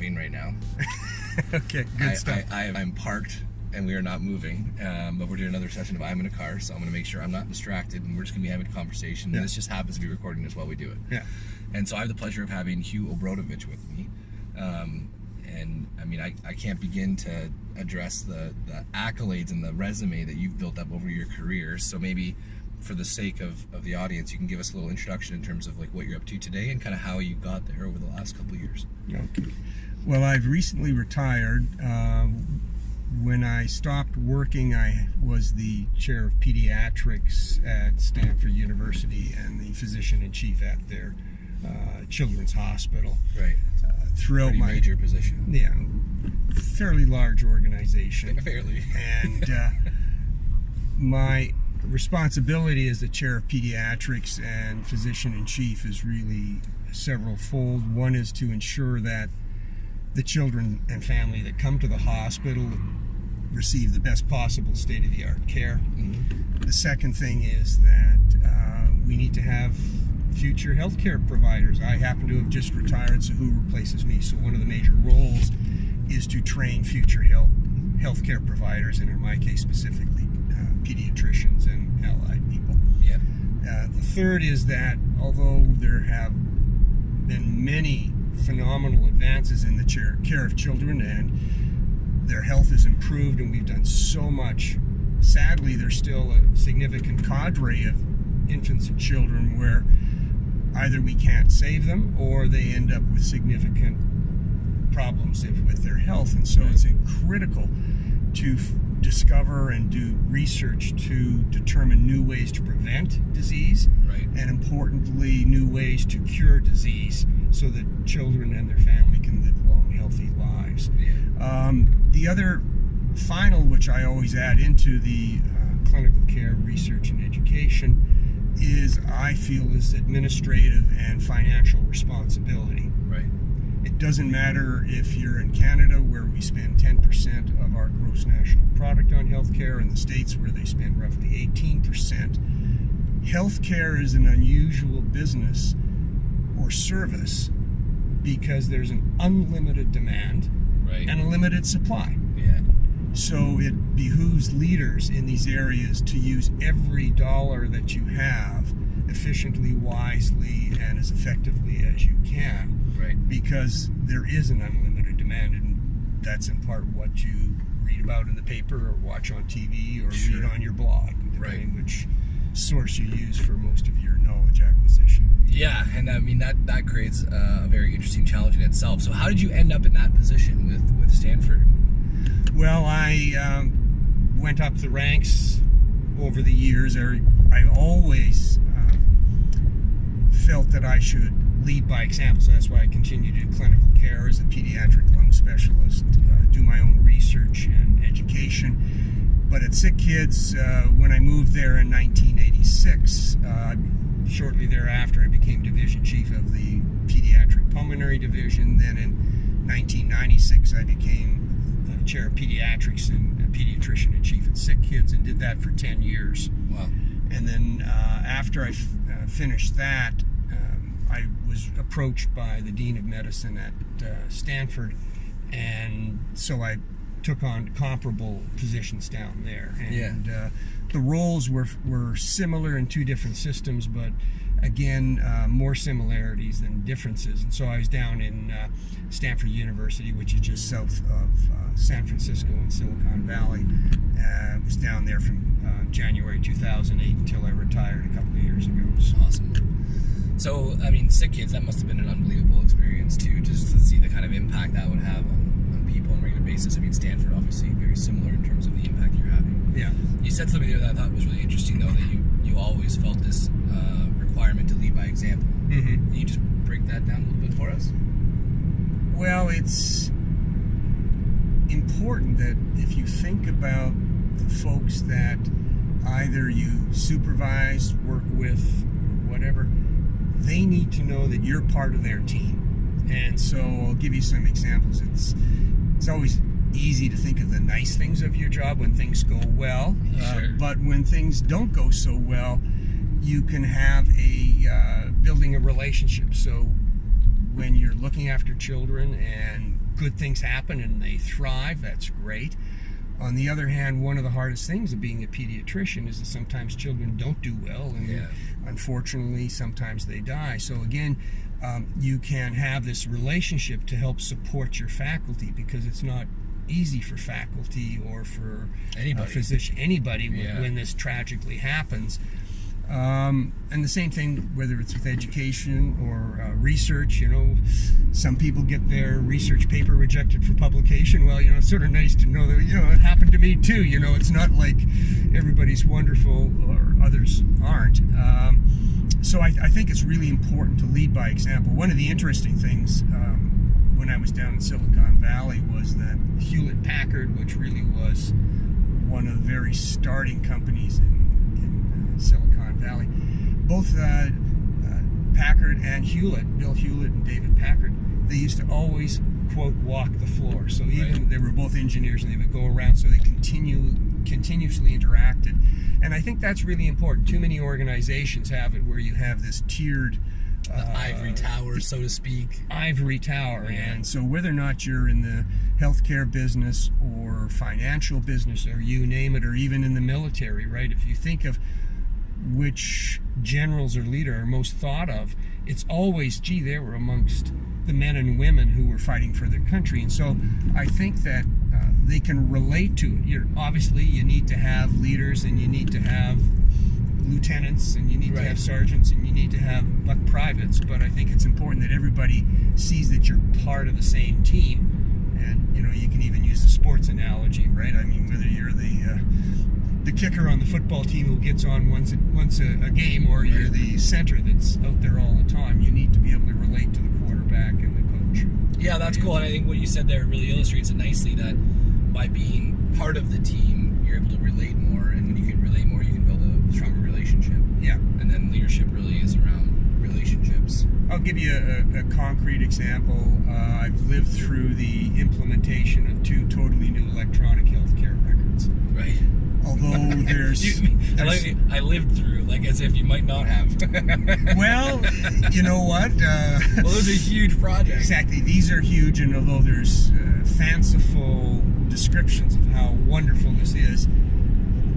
driving right now. okay, good I, stuff. I, I, I'm parked and we are not moving, um, but we're doing another session of I'm in a car, so I'm going to make sure I'm not distracted and we're just going to be having a conversation. Yeah. And this just happens to be recording this while we do it. yeah. And so I have the pleasure of having Hugh O'Brodovich with me. Um, and I mean, I, I can't begin to address the, the accolades and the resume that you've built up over your career. So maybe for the sake of, of the audience, you can give us a little introduction in terms of like what you're up to today and kind of how you got there over the last couple years. Okay. Well, I've recently retired. Uh, when I stopped working, I was the chair of pediatrics at Stanford University and the physician in chief at their uh, children's hospital. Right. Uh, throughout Pretty my major position. yeah, fairly large organization. Fairly. and uh, my responsibility as the chair of pediatrics and physician in chief is really several fold. One is to ensure that the children and family that come to the hospital receive the best possible state of the art care. The second thing is that uh, we need to have future healthcare providers. I happen to have just retired, so who replaces me? So one of the major roles is to train future health healthcare providers, and in my case specifically, uh, pediatricians and allied people. Yeah. Uh, the third is that although there have been many phenomenal advances in the care, care of children and their health has improved and we've done so much, sadly there's still a significant cadre of infants and children where either we can't save them or they end up with significant problems if- with their health. And so it's critical to f- discover and do research to determine new ways to prevent disease Right. and importantly, new ways to cure disease so that children and their family can live long, healthy lives. Um, the other final, which I always add into the uh, clinical care research and education, is I feel is administrative and financial responsibility. Right. It doesn't matter if you're in Canada, where we spend 10% of our gross national product on healthcare, in the States, where they spend roughly 18%. Healthcare is an unusual business or service because there's an unlimited demand Right. and a limited supply. yeah. So it behooves leaders in these areas to use every dollar that you have efficiently, wisely, and as effectively as you can Right. because there is an unlimited demand, and that's in part what you read about in the paper or watch on TV or Sure. read on your blog, depending Right. which source you use for most of your knowledge acquisition. Yeah, and I mean that that creates a very interesting challenge in itself. So how did you end up in that position with with Stanford? Well, I um, went up the ranks over the years. I, I always uh, felt that I should lead by example, so that's why I continue to do clinical care as a pediatric lung specialist, uh, do my own research and education. But at Sick Kids, uh, when I moved there in 1986, uh, shortly thereafter, I became division chief of the pediatric pulmonary division. Then in 1996, I became the chair of pediatrics and a pediatrician in chief at Sick Kids, and did that for 10 years. Wow. And then uh, after I f- uh, finished that, um, I was approached by the dean of medicine at uh, Stanford, and so I took on comparable positions down there. And uh, the roles were were similar in two different systems, but again, uh, more similarities than differences. And so I was down in uh, Stanford University, which is just south of uh, San Francisco in Silicon Valley. Uh, I was down there from uh, January 2008 until I retired a couple of years ago. So, Awesome. So, I mean, Sick Kids, that must have been an unbelievable experience too, just to see the kind of impact that would have on, on people on a regular basis. I mean, Stanford, obviously, very similar in terms of the impact you're having. yeah. You said something there that I thought was really interesting, though, that you, you always felt this uh, requirement to lead by example. Mm-hmm. Can you just break that down a little bit for us? Well, it's important that if you think about the folks that either you supervise, work with, whatever, they need to know that you're part of their team. And so I'll give you some examples. It's it's always easy to think of the nice things of your job when things go well, uh, but when things don't go so well, you can have a uh, building a relationship. So when you're looking after children and good things happen and they thrive, that's great. On the other hand, one of the hardest things of being a pediatrician is that sometimes children don't do well, and Yeah. unfortunately, sometimes they die. So again, um, you can have this relationship to help support your faculty because it's not easy for faculty or for Anybody. a physician, anybody, when, Yeah. when this tragically happens. Um, and the same thing, whether it's with education or uh, research, you know, some people get their research paper rejected for publication. Well, you know, it's sort of nice to know that, you know, it happened to me too. You know, it's not like everybody's wonderful or others aren't. Um, so I, I think it's really important to lead by example. One of the interesting things um, when I was down in Silicon Valley was that Hewlett Packard, which really was one of the very starting companies in, in uh, Silicon Valley, both uh, uh, Packard and Hewlett, Bill Hewlett and David Packard, they used to always quote walk the floor. So even Right. they were both engineers and they would go around, so they continue continuously interacted. And I think that's really important. Too many organizations have it where you have this tiered The uh, ivory tower, so to speak. ivory tower. Yeah. And so, whether or not you're in the healthcare business or financial business or you name it, or even in the military, right? If you think of which generals or leader are most thought of, it's always, gee, they were amongst the men and women who were fighting for their country. And so, I think that uh, they can relate to it. You're, obviously, you need to have leaders and you need to have lieutenants and you need to have sergeants and you need to have buck privates. But i think it's important that everybody sees that you're part of the same team. And you know you can even use the sports analogy right? I mean whether you're the uh, the kicker on the football team who gets on once a, once a, a game or you're the center that's out there all the time you need to be able to relate to the quarterback and the coach Yeah, that's cool. And I think what you said there really illustrates it nicely that by being part of the team, you're able to relate more. And when you can relate more, you can build a stronger relationship. yeah And then leadership really is around relationships. I'll give you a, a concrete example. Uh, I've lived through the implementation of two totally new electronic healthcare records. Right. Although there's, Excuse me. I, like- I lived through, like as if you might not have. well, you know what? Uh, well, it was a huge project. exactly. These are huge, and although there's uh, fanciful descriptions of how wonderful this is,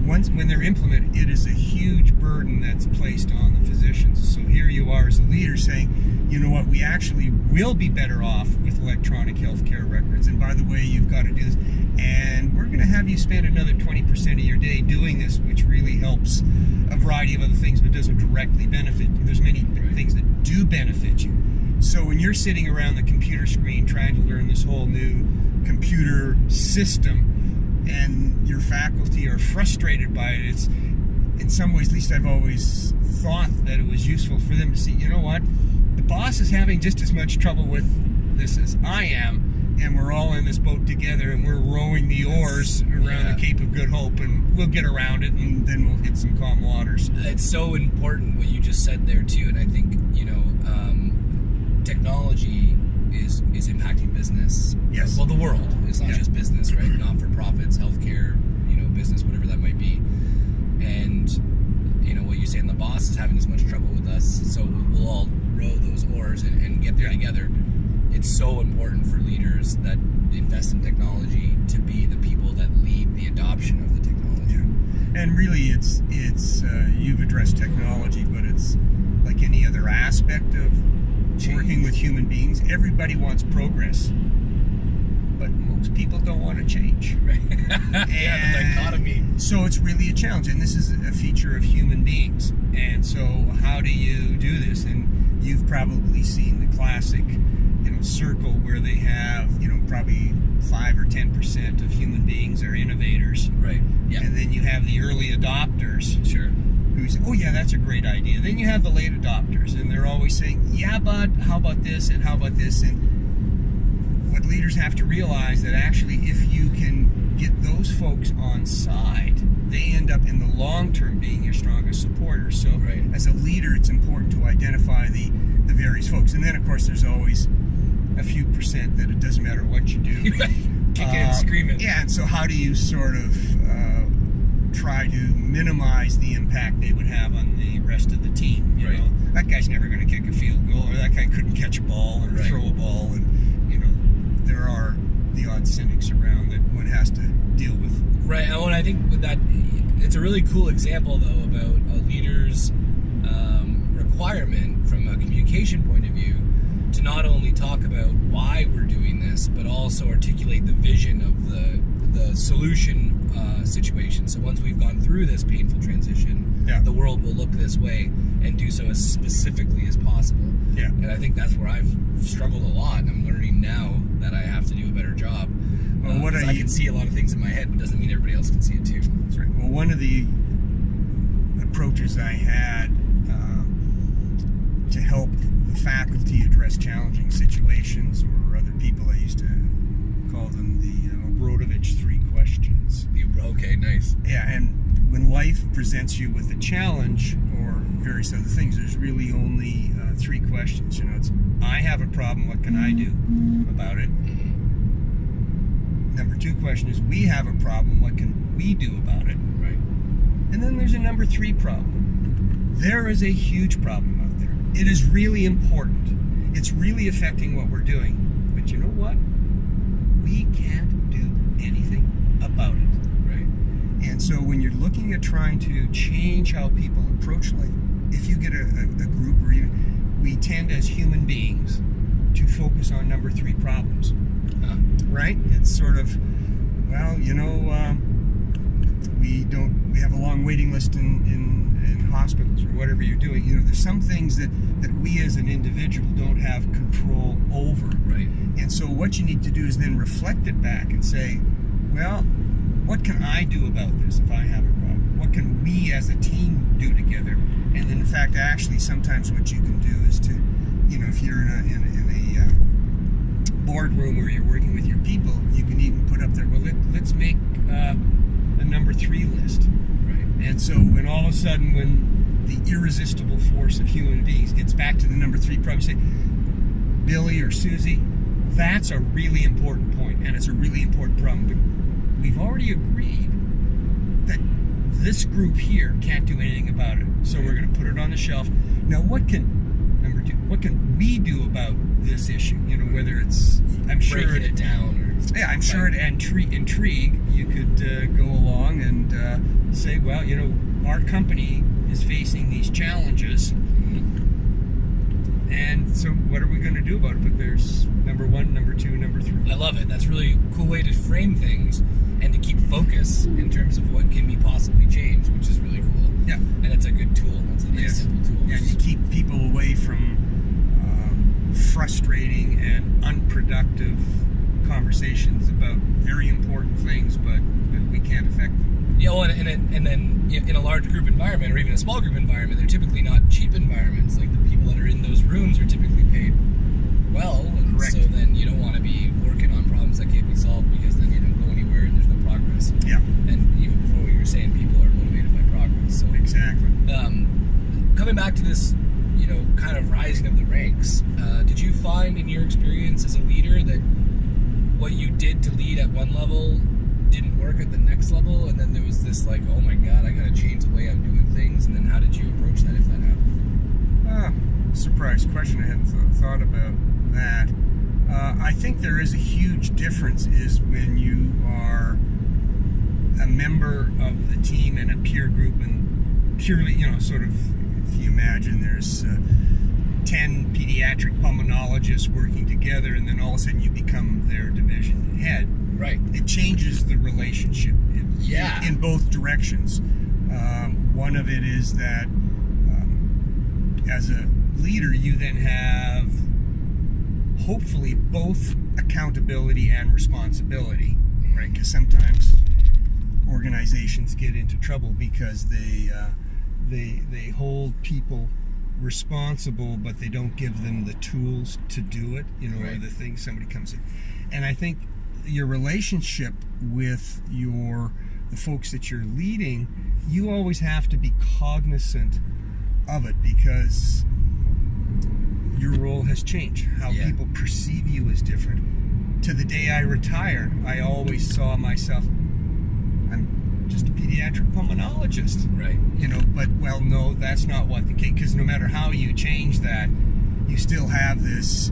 once when they're implemented, it is a huge burden that's placed on the physicians. So here you are as a leader saying, you know what, we actually will be better off with electronic healthcare records. And by the way, you've got to do this. And we're going to have you spend another 20% of your day doing this, which really helps a variety of other things, but doesn't directly benefit you. There's many things that do benefit you. So when you're sitting around the computer screen trying to learn this whole new computer system, and your faculty are frustrated by it, it's in some ways, at least I've always thought that it was useful for them to see, you know what, the boss is having just as much trouble with this as I am, and we're all in this boat together, and we're rowing the oars around yeah. the Cape of Good Hope, and we'll get around it, and then we'll hit some calm waters. it's so important what you just said there too and i think you know um, technology is is impacting business Yes. well the world it's not Yeah. just business right not for profits healthcare you know business whatever that might be and you know what you say and the boss is having as much trouble with us so we'll all row those oars and, and get there Yeah. together it's so important for leaders that invest in technology to be the people that lead the adoption of the technology And really, it's it's uh, you've addressed technology, but it's like any other aspect of working with human beings. Everybody wants progress, but most people don't want to change. right yeah the dichotomy So it's really a challenge, and this is a feature of human beings. And so, how do you do this? And you've probably seen the classic, circle where they have, you know, probably five or ten percent of human beings are innovators, right yeah and then you have the early adopters sure who say, "Oh yeah, that's a great idea." Then you have the late adopters, and they're always saying, "Yeah, but how about this and how about this?" And what leaders have to realize that actually, if you can get those folks on side, they end up in the long term being your strongest supporters. So, Right. as a leader, it's important to identify the the various folks, and then of course, there's always a few percent that it doesn't matter what you do. Kicking and Uh, screaming. Yeah, and so how do you sort of uh, try to minimize the impact they would have on the rest of the team? You Right. know, that guy's never going to kick a field goal, or that guy couldn't catch a ball or Right. throw a ball, and you know, there are the odd cynics around that one has to deal with. Right. Oh, and I think that it's a really cool example though about a leader's um, requirement from a communication point of view to not only talk about why we're doing this, but also articulate the vision of the the solution uh, situation. So once we've gone through this painful transition, Yeah. the world will look this way and do so as specifically as possible. Yeah. And I think that's where I've struggled a lot. And I'm learning now that I have to do a better job. Well, what 'cause are I you- can see a lot of things in my head, but doesn't mean everybody else can see it too. That's right. Well, one of the approaches I had uh, to help the faculty address challenging situations or other people, I used to call them the uh, O'Brodovich three questions. Okay? Nice. Yeah, and when life presents you with a challenge or various other things, there's really only uh, three questions. You know, it's I have a problem. What can I do about it? Number two question is we have a problem. What can we do about it? Right. And then there's a number three problem. There is a huge problem out there. It is really important. It's really affecting what we're doing. But you know what? We can't do anything about it. Right. And so when you're looking at trying to change how people approach life, if you get a, a, a group or even, we tend as human beings to focus on number three problems Huh. right? It's sort of, well, you know, um, we don't, we have a long waiting list in, in, in hospitals or whatever you're doing. You know, there's some things that, that we as an individual don't have control over. Right. And so what you need to do is then reflect it back and say, well, what can I do about this if I have a problem? What can we as a team do together? And then, in fact, actually, sometimes what you can do is to, you know, if you're in a, in a, in a uh, boardroom where you're working with your people, you can even put up there, well, let, let's make uh, a number three list. Right. And so when all of a sudden, when the irresistible force of human beings gets back to the number three problem, say, Billy or Susie, that's a really important point, and it's a really important problem. But we've already agreed that this group here can't do anything about it, so we're going to put it on the shelf. Now, what can number two? What can we do about this issue? You know, whether it's I'm sure Breaking it down or yeah, I'm sure at Intri- Intrigue you could uh, go along and uh, say, well, you know, our company is facing these challenges, and so what are we going to do about it? But there's number one, number two, number three. I love it. That's really a cool way to frame things and to keep focus in terms of what can be possibly changed, which is really cool. Yeah. And it's a good tool. It's a nice Yes. simple tool. Yeah, and you keep people away from um, frustrating and unproductive conversations about very important things, but, but we can't affect them. Yeah, well, and, and, and then in a large group environment or even a small group environment, they're typically not cheap environments. Like the people that are in those rooms are typically paid well. And Correct. So then you don't want to be working on problems that can't be solved because then you don't go anywhere and there's no progress. Yeah, And even before what you were saying, people are motivated by progress. So exactly. um, coming back to this, you know, kind of rising of the ranks, uh, did you find in your experience as a leader that what you did to lead at one level didn't work at the next level, and then there was this like, oh my god, I got to change the way I'm doing things, and then how did you approach that if that happened? Ah, surprise question. I hadn't th- thought about that. Uh, I think there is a huge difference is when you are a member of the team and a peer group and purely, you know, sort of, if you imagine there's uh, 10 pediatric pulmonologists working together and then all of a sudden you become their division head Right. it changes the relationship in, Yeah. in both directions. Um, one of it is that um, as a leader, you then have hopefully both accountability and responsibility, right? Because sometimes organizations get into trouble because they uh, they they hold people responsible, but they don't give them the tools to do it. You know, or the thing somebody comes in, and I think your relationship with your the folks that you're leading, you always have to be cognizant of it because your role has changed. How Yeah. people perceive you is different. To the day I retired, I always saw myself. I'm just a pediatric pulmonologist Right. you know but well no that's not what the case because no matter how you change that you still have this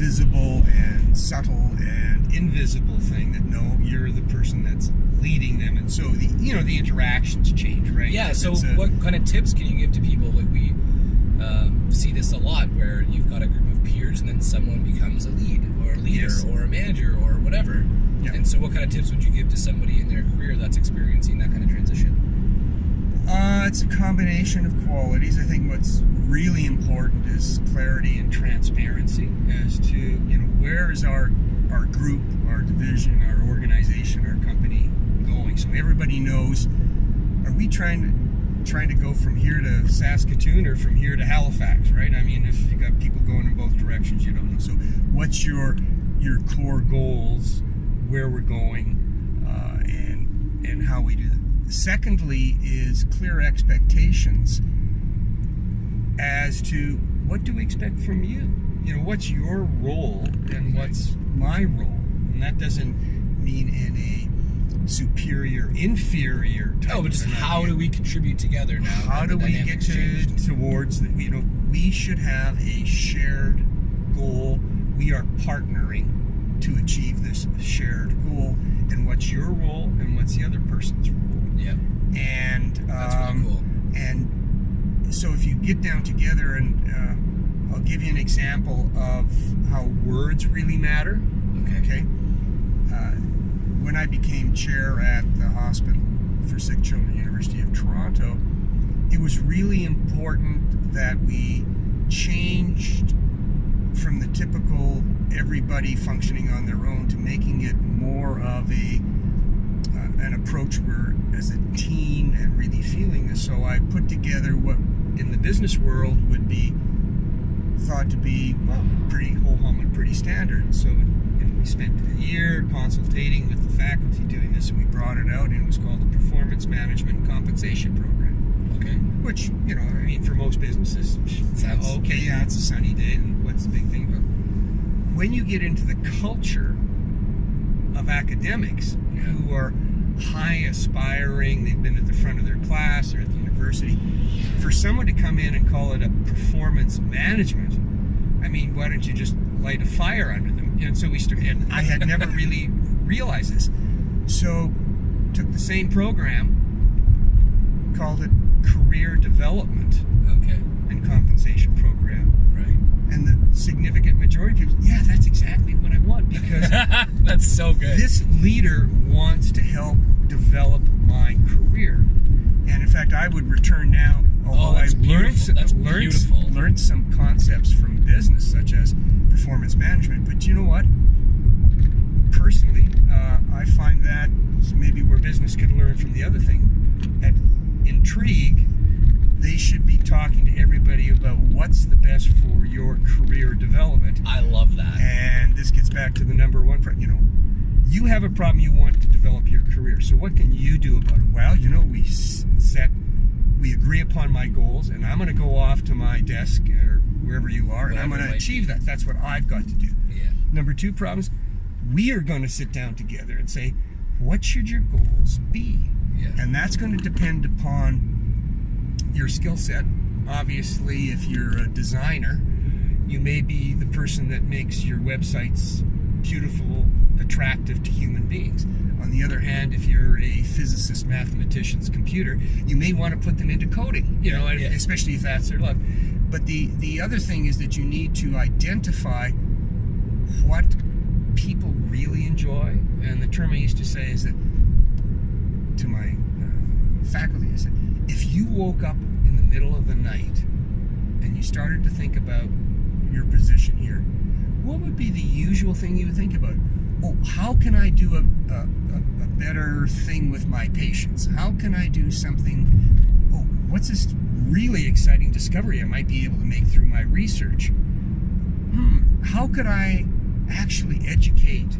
visible and subtle and invisible thing that no, you're the person that's leading them, and so the you know the interactions change, right? Yeah. If So, a- what kind of tips can you give to people? Like we um, see this a lot, where you've got a group of peers, and then someone becomes a lead or a leader Yes. or a manager or whatever. Yeah. And so, what kind of tips would you give to somebody in their career that's experiencing that kind of transition? Uh, it's a combination of qualities. I think what's really important is clarity and transparency as to you know where is our our group, our division, our organization, our company going. So everybody knows. Are we trying to trying to go from here to Saskatoon or from here to Halifax? Right. I mean, if you got people going in both directions, you don't know. So what's your your core goals? Where we're going, uh, and and how we do that. Secondly, is clear expectations as to what do we expect from you. You know, what's your role and what's my role, and that doesn't mean in a superior, inferior type. Oh, but just how do we contribute together now? How do we get to, changed? towards the, you know, we should have a shared goal. We are partnering to achieve this shared goal. And what's your role and what's the other person's role? Yeah, And that's um, really cool. and so if you get down together and uh, I'll give you an example of how words really matter. Okay. Okay. Uh, when I became chair at the Hospital for Sick Children, University of Toronto, it was really important that we changed from the typical everybody functioning on their own to making it more of a uh, an approach where as a team and really feeling this. So I put together what in the business world would be thought to be well pretty ho hum and pretty standard. So we spent a year consultating with the faculty doing this, and we brought it out, and it was called the Performance Management Compensation Program. Okay. Which you know, I mean, for most businesses, Sounds- okay. Yeah, it's a sunny day, and what's the big thing? But when you get into the culture of academics Yeah. who are high aspiring, they've been at the front of their class or at the university, for someone to come in and call it a performance management, I mean, why don't you just light a fire under them? And so we started, and I had never really realized this. So took the same program, called it career development Okay. and compensation program. Right. And the significant majority of people, yeah, that's exactly what I want because That's so good. this leader wants to help develop my career. And in fact, I would return now, although I Oh, that's learned, beautiful. That's learned, beautiful. learned some concepts from business, such as performance management. But you know what? Personally, uh, I find that maybe where business could learn from the other thing. At Intrigue, they should be talking to everybody about what's the best for your career development. I love that. And this gets back to the number one, you know, you have a problem you want to develop your career. So what can you do about it? Well, you know, we set, we agree upon my goals, and I'm going to go off to my desk or wherever you are, and I'm going to achieve that. That's what I've got to do. Yeah. Number two problems, we are going to sit down together and say, what should your goals be? Yeah. And that's going to depend upon your skill set. Obviously, if you're a designer, you may be the person that makes your websites beautiful, attractive to human beings. On the other hand, if you're a physicist, mathematician's computer, you may want to put them into coding, you know, Yeah. especially if that's their love. But the, the other thing is that you need to identify what people really enjoy. And the term I used to say is that to my uh, faculty, I said, if you woke up in the middle of the night and you started to think about your position here, what would be the usual thing you would think about? Oh, how can I do a, a, a, better thing with my patients? How can I do something? Oh, what's this really exciting discovery I might be able to make through my research? Hmm, how could I actually educate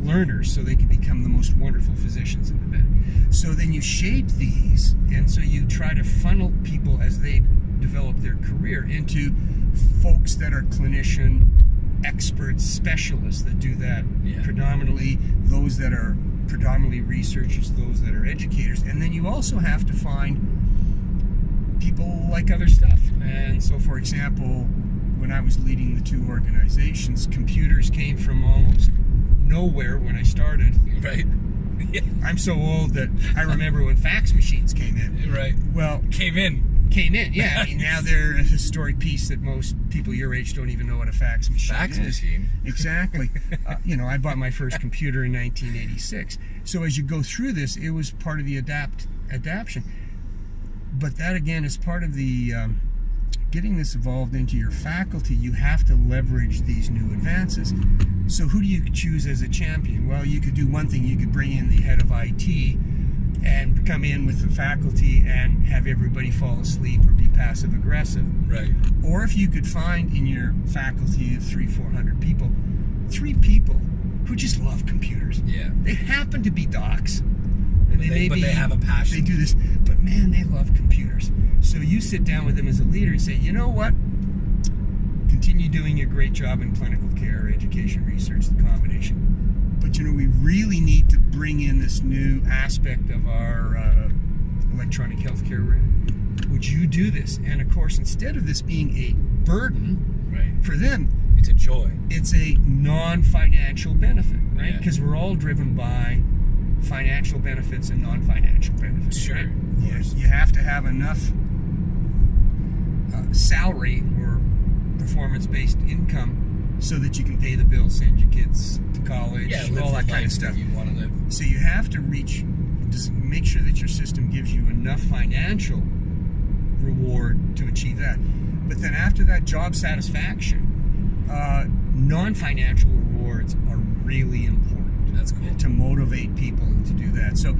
learners so they can become the most wonderful physicians in the bed? So then you shape these, and so you try to funnel people as they develop their career into folks that are clinician experts, specialists that do that Yeah. predominantly, those that are predominantly researchers, those that are educators, and then you also have to find people like other stuff. And so, for example, when I was leading the two organizations, computers came from almost nowhere when I started. Right. I'm so old that I remember when fax machines came in. Right. Well, Came in. Came in, yeah. I mean, now they're a historic piece that most people your age don't even know what a fax machine Fax is. machine. Exactly. uh, you know, I bought my first computer in 1986. So as you go through this, it was part of the adapt adaption. But that again is part of the um, getting this evolved into your faculty. You have to leverage these new advances. So who do you choose as a champion? Well, you could do one thing. You could bring in the head of IT and come in with the faculty and have everybody fall asleep or be passive aggressive. Right. Or if you could find in your faculty of three, four hundred people, three people who just love computers. Yeah. They happen to be docs. And But they- but they have a passion. They do this, but man, they love computers. So you sit down with them as a leader and say, you know what? Continue doing your great job in clinical care, education, research, the combination. But you know, we really need to bring in this new aspect of our uh, electronic healthcare. Would you do this? And of course, instead of this being a burden Right. for them, It's a joy. it's a non-financial benefit, right? Yeah. Because we're all driven by financial benefits and non-financial benefits. Sure, right? You, you have to have enough uh, salary or performance-based income so that you can pay the bills, send your kids to college, Yeah. all that kind of stuff. You want to live. So you have to reach, just make sure that your system gives you enough financial reward to achieve that. But then after that, job satisfaction, uh, non-financial rewards are really important That's cool. to motivate people to do that. So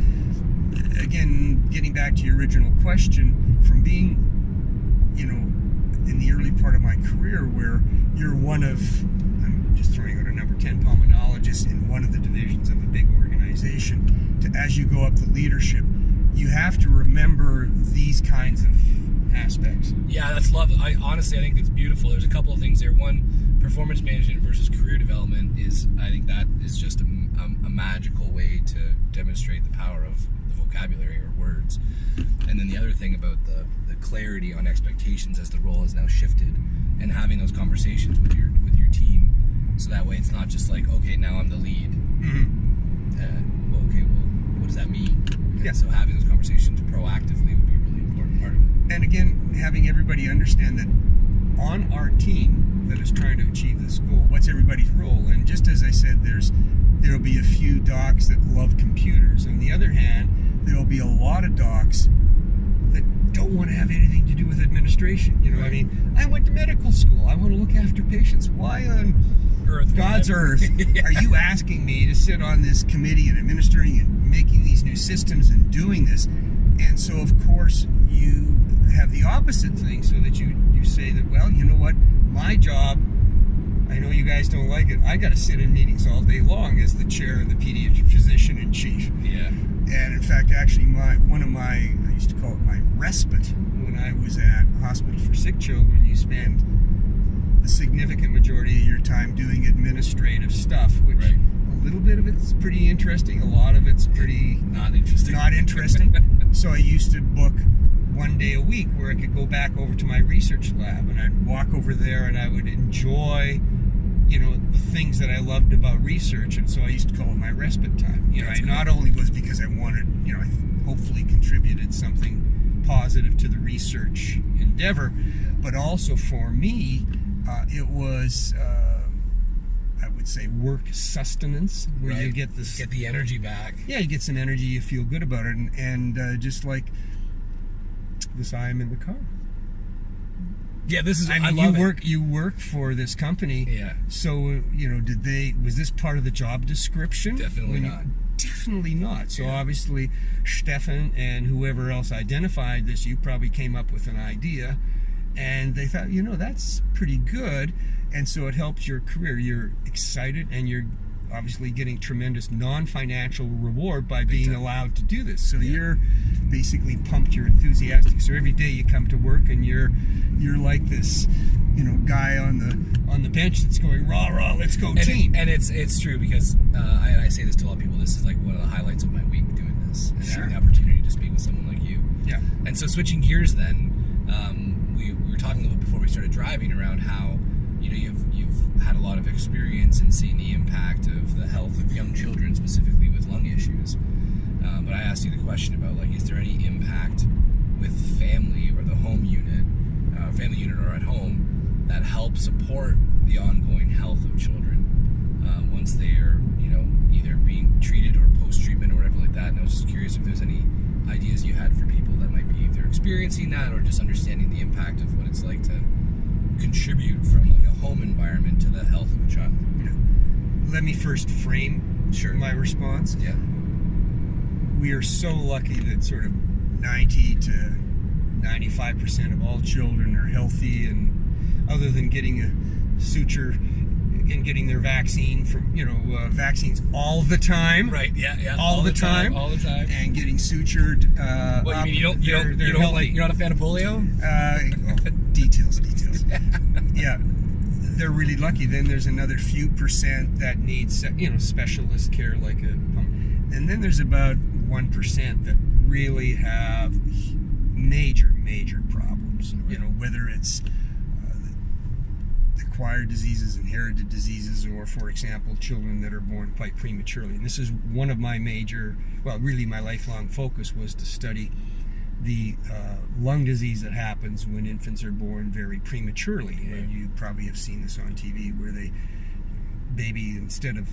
again, getting back to your original question, from being, you know, in the early part of my career where you're one of, I'm just throwing out a number 10 pulmonologist in one of the divisions of a big organization, to as you go up the leadership, you have to remember these kinds of aspects. Yeah, that's love. I honestly, I think it's beautiful. There's a couple of things there. One, performance management versus career development is, I think that is just a, a, a magical way to demonstrate the power of the vocabulary or words. And then the other thing about the clarity on expectations as the role has now shifted, and having those conversations with your with your team, so that way it's not just like, okay, now I'm the lead. Uh, well, okay, well, what does that mean? And Yeah. So having those conversations proactively would be a really important part of it. and again, having everybody understand that on our team that is trying to achieve this goal, what's everybody's role? And just as I said, there's there will be a few docs that love computers. On the other hand, there will be a lot of docs don't want to have anything to do with administration. You know, what I mean, I went to medical school. I want to look after patients. Why on Earth, God's earth are you asking me to sit on this committee and administering and making these new systems and doing this? And so, of course, you have the opposite thing so that you, you say that, well, you know what? My job, I know you guys don't like it. I got to sit in meetings all day long as the chair of the pediatric physician in chief. Yeah. And in fact, actually, my one of my used to call it my respite when I was at hospital for sick children. You spend the significant majority of your time doing administrative stuff, which Right. a little bit of it's pretty interesting, a lot of it's pretty Not interesting. not interesting. so I used to book one day a week where I could go back over to my research lab and I'd walk over there and I would enjoy, you know, the things that I loved about research. And so I used to call it my respite time. You know, I not only was because I wanted, you know, I hopefully contributed something positive to the research endeavor, but also for me, uh, it was. Uh, I would say work sustenance, where you get this Get the energy back. yeah, you get some energy, you feel good about it, and, and uh, just like this, I am in the car. Yeah, this is. I I, mean, love you it. work, you work for this company. Yeah. So uh, you know, did they? Was this part of the job description? Definitely When you- not. Definitely not. So Yeah. obviously, Stefan and whoever else identified this, you probably came up with an idea, and they thought, you know, that's pretty good, and so it helps your career. You're excited, and you're obviously getting tremendous non-financial reward by being allowed to do this. So Yeah. you're basically pumped. You're enthusiastic. So every day you come to work, and you're you're like this, you know, guy on the on the bench that's going rah rah. Let's go and, it- team. and it's it's true because uh, I, and I say this to a lot of people. This is like one of the highlights of my week doing this and Sure. having the opportunity to speak with someone like you. yeah. And so switching gears, then um, we, we were talking a little bit before we started driving around how you know you've you've had a lot of experience in seeing the impact of the health of young children, specifically with lung issues. Uh, but I asked you the question about like, is there any impact with family or the home unit, uh, family unit or at home, that help support the ongoing health of children uh, once they are, you know, either being treated or post treatment or whatever like that. And I was just curious if there's any ideas you had for people that might be either experiencing that or just understanding the impact of what it's like to contribute from like a home environment to the health of a child. Let me first frame Sure. my response. Yeah. We are so lucky that sort of 90 to 95% of all children are healthy and other than getting a suture and getting their vaccine from, you know, uh, vaccines all the time. Right. Yeah. Yeah. All the time. All the time. And getting sutured. Uh, What you mean? You don't? You don't? You don't like? You're not a fan of polio? Uh, details, details. yeah, they're really lucky. Then there's another few percent that needs, you know, specialist care like a pump. And then there's about 1% that really have major, major problems. You know, whether it's uh, acquired diseases, inherited diseases, or, for example, children that are born quite prematurely. And this is one of my major, well, really my lifelong focus was to study the uh, lung disease that happens when infants are born very prematurely. And you probably have seen this on TV where they, baby, instead of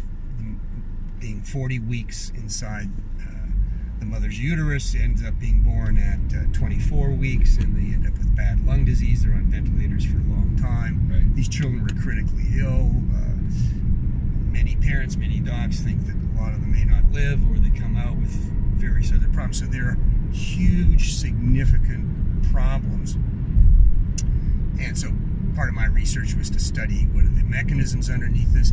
being 40 weeks inside uh, the mother's uterus, ends up being born at uh, 24 weeks and they end up with bad lung disease. They're on ventilators for a long time. Right. These children are critically ill. Uh, many parents, many docs think that a lot of them may not live or they come out with various other problems. So there are huge, significant problems. And so part of my research was to study what are the mechanisms underneath this.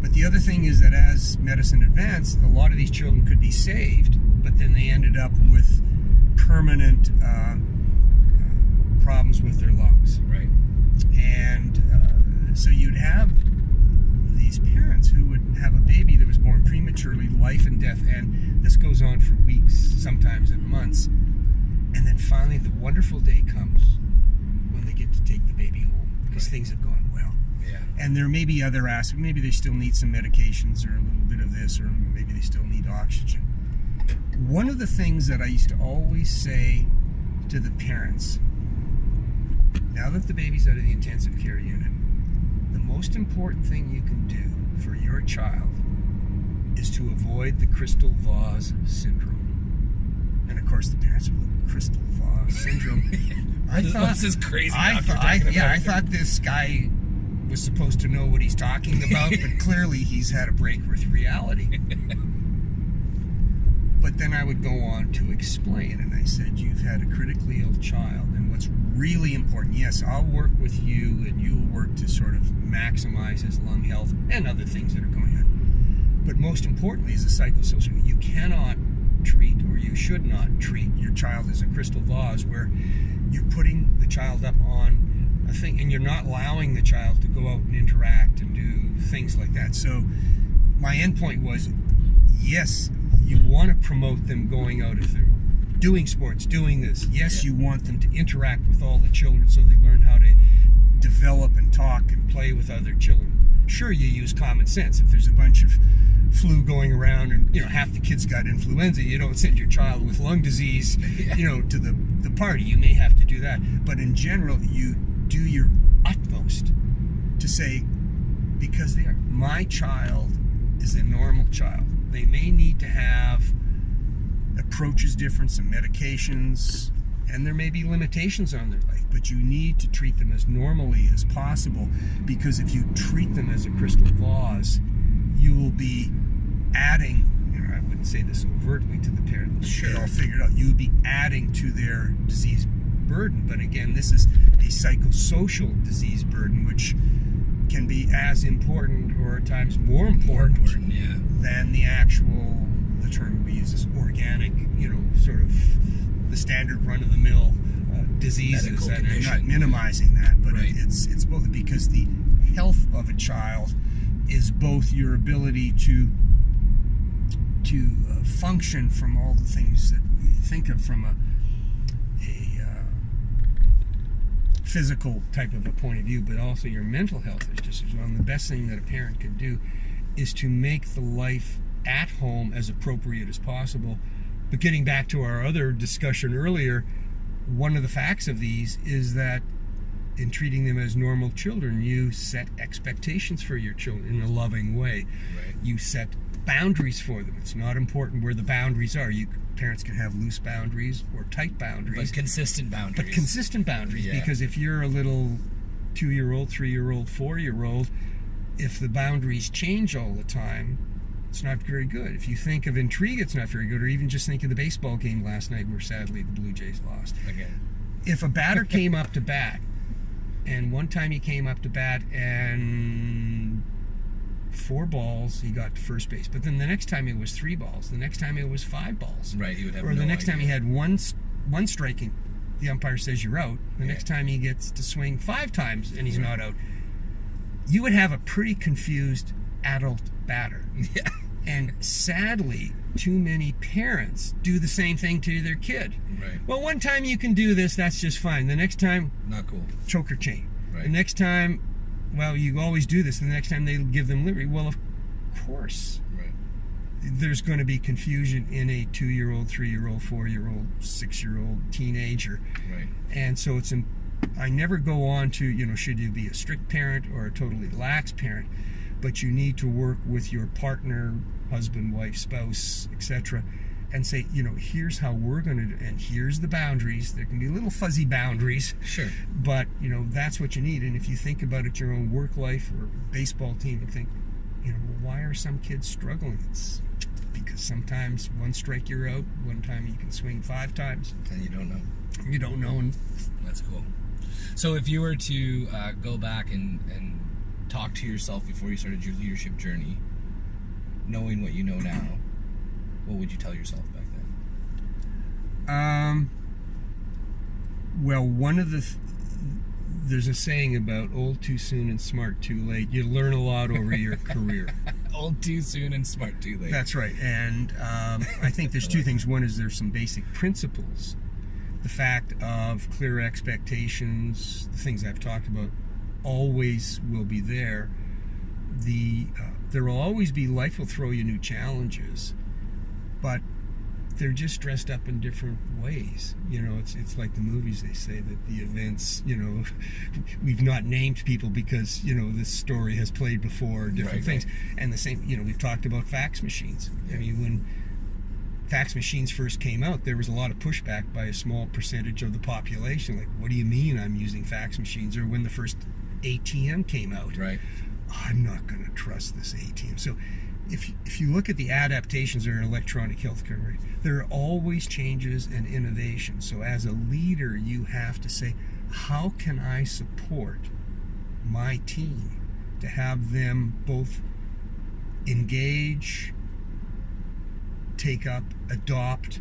But the other thing is that as medicine advanced, a lot of these children could be saved, but then they ended up with permanent uh, uh, problems with their lungs. Right. And uh, so you'd have these parents who would have a baby that was born prematurely, life and death, and this goes on for weeks, sometimes in months. And then finally, the wonderful day comes when they get to take the baby home because Right. things have gone well. Yeah. And there may be other aspects. Maybe they still need some medications or a little bit of this, or maybe they still need oxygen. One of the things that I used to always say to the parents now that the baby's out of the intensive care unit, the most important thing you can do for your child is to avoid the crystal vase syndrome. And of course, the parents would look crystal vase syndrome. I This- thought this is crazy I thought, I, yeah, I thought this guy was supposed to know what he's talking about, but clearly he's had a break with reality. But then I would go on to explain, and I said, You've had a critically ill child, and what's really important, yes, I'll work with you, and you'll work to sort of maximize his lung health and other things that are going on. But most importantly, is the psychosocial. You cannot treat, or you should not treat your child as a crystal vase where you're putting the child up on a thing and you're not allowing the child to go out and interact and do things like that. So my end point was yes, you want to promote them going out if they're doing sports, doing this. Yes, you want them to interact with all the children so they learn how to develop and talk and play with other children. Sure, you use common sense. If there's a bunch of flu going around and you know half the kids got influenza, you don't send your child with lung disease, you know, to the the party. You may have to do that, but in general, you do your utmost to say because they are my child is a normal child. They may need to have approaches different, some medications, and there may be limitations on their life, but you need to treat them as normally as possible because if you treat them as a crystal vase, you will be adding, you know, I wouldn't say this overtly to the parent, Sure. they all figured out, you would be adding to their disease burden. But again, this is a psychosocial disease burden, which can be as important or at times more important, Important, yeah. than the actual the term we use is organic you know sort of the standard run-of-the-mill uh, diseases and I'm not minimizing that but Right. it, it's it's both because the health of a child is both your ability to to uh, function from all the things that we think of from a a uh, physical type of a point of view, but also your mental health is just as well. And the best thing that a parent can do is to make the life at home as appropriate as possible. But getting back to our other discussion earlier, one of the facts of these is that in treating them as normal children, you set expectations for your children in a loving way. Right. You set boundaries for them. It's not important where the boundaries are. You parents can have loose boundaries or tight boundaries, But consistent boundaries. but consistent boundaries. Yeah. Because if you're a little two-year-old, three-year-old, four-year-old, if the boundaries change all the time, it's not very good. If you think of intrigue, it's not very good. Or even just think of the baseball game last night, where sadly the Blue Jays lost Again. if a batter came up to bat, and one time he came up to bat and four balls, he got to first base. But then the next time it was three balls. The next time it was five balls. Right. You would have. Or the no next time he had one one striking, the umpire says you're out. The Yeah. next time he gets to swing five times and he's not out. You would have a pretty confused adult batter. Yeah. And sadly, too many parents do the same thing to their kid. Right. Well, one time you can do this, that's just fine. The next time, Not cool. choker chain. Right. The next time, well, you always do this. And the next time they give them liberty. Well, of course, Right. there's going to be confusion in a two year old, three year old, four year old, six year old teenager. Right. And so it's, I never go on to, you know, should you be a strict parent or a totally lax parent, but you need to work with your partner, husband, wife, spouse, etc., and say, you know, here's how we're going to do, and here's the boundaries. There can be little fuzzy boundaries, Sure. but you know that's what you need. And if you think about it, your own work life or baseball team, and think, you know, why are some kids struggling? It's because sometimes one strike you're out, one time you can swing five times. And you don't know. You don't know, and That's cool. So if you were to uh, go back and, and Talk to yourself before you started your leadership journey, knowing what you know now. What would you tell yourself back then? Um, well, one of the th- there's a saying about old too soon and smart too late. You learn a lot over your career. old too soon and smart too late. That's right. And um, I think there's two things. One is there's some basic principles. The fact of clear expectations, the things I've talked about, always will be there. The uh, there will always be life will throw you new challenges, but they're just dressed up in different ways. You know, it's it's like the movies. They say that the events, you know, we've not named people because you know this story has played before, different Right, things. And the same, you know, we've talked about fax machines. I mean, when fax machines first came out, there was a lot of pushback by a small percentage of the population. Like, what do you mean I'm using fax machines? Or when the first ATM came out, Right. I'm not going to trust this ATM. So, if if you look at the adaptations that are in electronic healthcare, right, there are always changes and innovations. So, as a leader, you have to say, how can I support my team to have them both engage, take up, adopt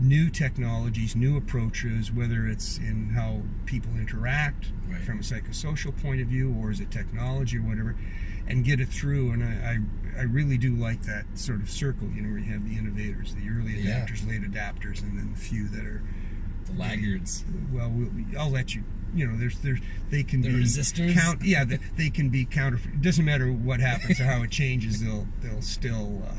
new technologies, new approaches, whether it's in how people interact Right. from a psychosocial point of view or as a technology or whatever, and get it through. And I, I, I really do like that sort of circle, you know, where you have the innovators, the early Yeah. adapters, late adapters, and then the few that are, The laggards. well, we'll I'll let you. You know, there's, there's, they can The be resistors? Count, yeah, they, they can be counter. It doesn't matter what happens or how it changes. They'll, they'll still uh,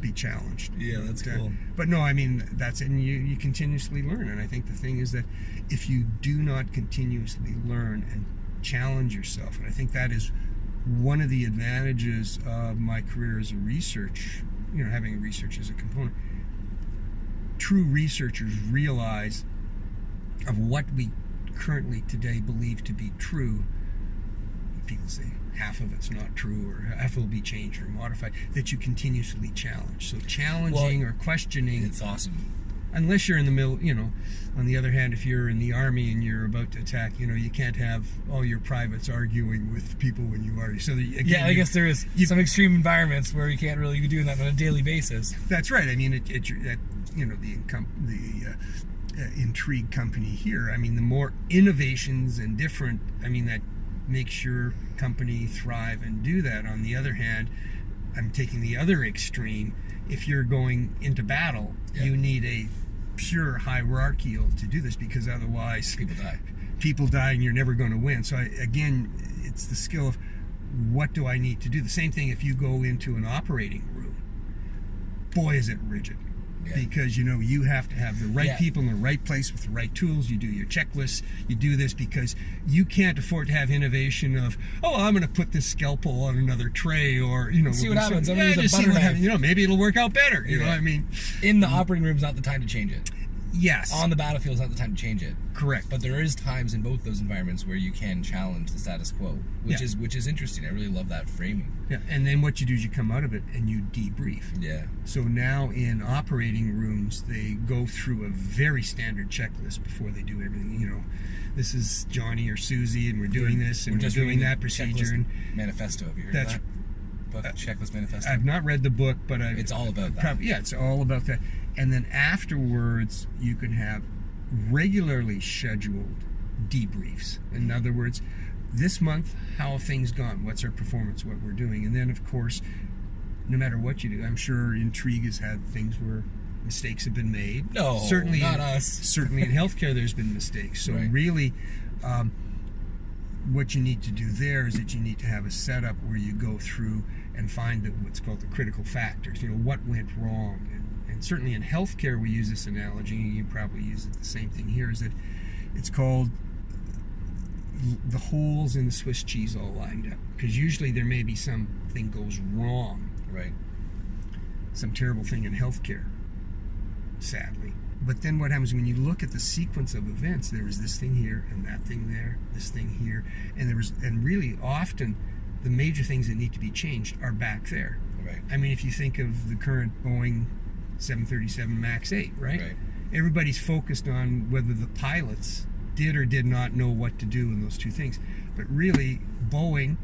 be challenged. Yeah, that's But, uh, cool. But no, I mean that's it. And you, you continuously learn. And I think the thing is that if you do not continuously learn and challenge yourself, and I think that is one of the advantages of my career as a research, you know, having research as a component. True researchers realize of what we currently today believe to be true. People say half of it's not true or half will be changed or modified, that you continuously challenge. So challenging or questioning It's awesome. Unless you're in the middle, you know. On the other hand, if you're in the army and you're about to attack, you know, you can't have all your privates arguing with people when you are. So that, again, Yeah, I you- guess there is you- some extreme environments where you can't really be doing that on a daily basis. that's right. I mean, it, it, that you know the income the uh, uh, intrigue company here. I mean, the more innovations and different. I mean, that makes your company thrive and do that. On the other hand, I'm taking the other extreme. If you're going into battle, Yeah. you need a pure hierarchical to do this because otherwise People die. people die and you're never going to win. So I, again, it's the skill of what do I need to do. The same thing if you go into an operating room. Boy, is it rigid. Yeah. Because you know you have to have the right Yeah. people in the right place with the right tools. You do your checklists. You do this because you can't afford to have innovation of oh I'm going to put this scalpel on another tray or you know See what happens. I'm Yeah, use a butter what knife. happens. You know maybe it'll work out better. You know. I mean In the operating room is not the time to change it. Yes On the battlefield is not the time to change it. correct. But there is times in both those environments where you can challenge the status quo, which Yeah. is which is interesting. I really love that framing. yeah, and then what you do is you come out of it and you debrief. Yeah. So now in operating rooms, they go through a very standard checklist before they do everything. You know, this is Johnny or Susie, and we're doing this and we're, just doing that procedure. And manifesto. Have you heard That's- that? Book, uh, checklist manifesto. I've not read the book, but I've it's all about that. yeah, it's all about that. And then afterwards, you can have regularly scheduled debriefs. In other words, this month, how have things gone? What's our performance? What we're doing? And then, of course, no matter what you do, I'm sure Intrigue has had things where mistakes have been made. No, certainly not in, us. Certainly in healthcare, there's been mistakes. So Right. really, um, what you need to do there is that you need to have a setup where you go through and find the, what's called the critical factors. You know what went wrong, and, certainly in healthcare we use this analogy. and You probably use it the same thing here. Is that it's called the holes in the Swiss cheese all lined up because usually there may be something goes wrong Right. some terrible thing in healthcare, sadly. But then what happens when you look at the sequence of events? There was this thing here and that thing there, this thing here, and there was, and really often, the major things that need to be changed are back there. Right. I mean, if you think of the current Boeing 737 MAX 8, right? Right. Everybody's focused on whether the pilots did or did not know what to do in those two things. But really, Boeing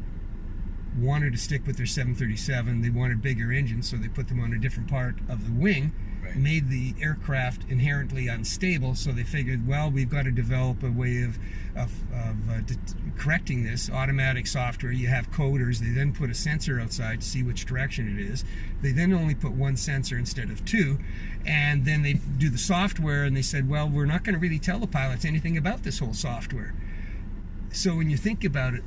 wanted to stick with their 737. They wanted bigger engines, so they put them on a different part of the wing, Right. made the aircraft inherently unstable. So they figured, well, we've got to develop a way of of, of uh, correcting this. Automatic software. You have coders. They then put a sensor outside to see which direction it is. They then only put one sensor instead of two, and then they do the software. And they said, well, we're not going to really tell the pilots anything about this whole software. So when you think about it,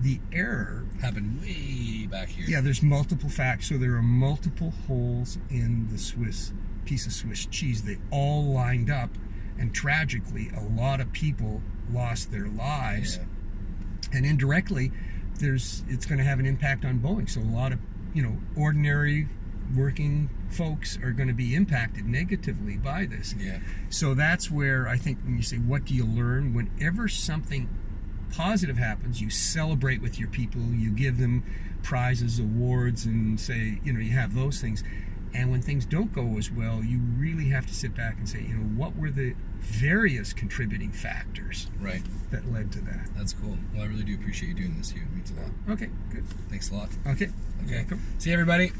the error Happened way back here. yeah, there's multiple facts. So there are multiple holes in the Swiss piece of Swiss cheese. They all lined up, and tragically, a lot of people lost their lives, Yeah. and indirectly, there's it's going to have an impact on Boeing. So a lot of you know ordinary working folks are going to be impacted negatively by this. Yeah. So that's where I think when you say, what do you learn? Whenever something positive happens, you celebrate with your people, you give them prizes, awards, and say, you know, you have those things. And when things don't go as well, you really have to sit back and say, you know, what were the various contributing factors Right. that led to that? That's cool. Well, I really do appreciate you doing this, Hugh. It means a lot. Okay, good. Thanks a lot. Okay. Okay. Welcome. See you, everybody.